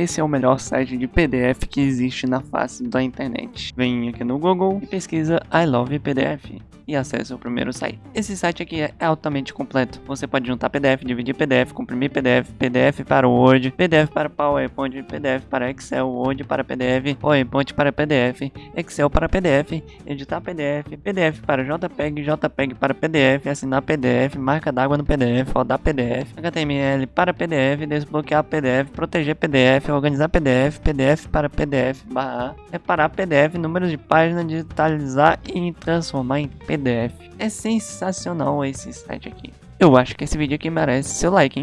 esse é o melhor site de PDF que existe na face da internet. Vem aqui no Google e pesquisa I Love PDF e acesse o primeiro site. Esse site aqui é altamente completo. Você pode juntar PDF, dividir PDF, comprimir PDF, PDF para Word, PDF para PowerPoint, PDF para Excel, Word para PDF, PowerPoint para PDF, Excel para PDF, editar PDF, PDF para JPEG, JPEG para PDF, assinar PDF, marca d'água no PDF, rodar PDF, HTML para PDF, desbloquear PDF, proteger PDF, organizar PDF, PDF para PDF, barra, reparar PDF, números de página, digitalizar e transformar em PDF. É sensacional esse site aqui. Eu acho que esse vídeo aqui merece seu like, hein?